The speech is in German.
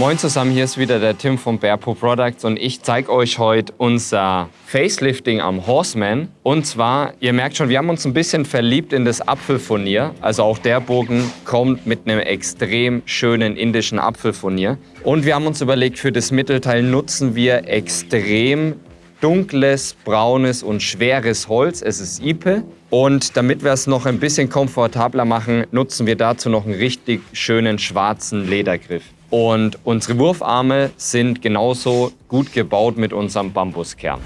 Moin zusammen, hier ist wieder der Tim von Bearpo Products und ich zeige euch heute unser Facelifting am Horseman. Und zwar, ihr merkt schon, wir haben uns ein bisschen verliebt in das Apfelfurnier. Also auch der Bogen kommt mit einem extrem schönen indischen Apfelfurnier. Und wir haben uns überlegt, für das Mittelteil nutzen wir extrem dunkles, braunes und schweres Holz. Es ist Ipe. Und damit wir es noch ein bisschen komfortabler machen, nutzen wir dazu noch einen richtig schönen schwarzen Ledergriff. Und unsere Wurfarme sind genauso gut gebaut mit unserem Bambuskern.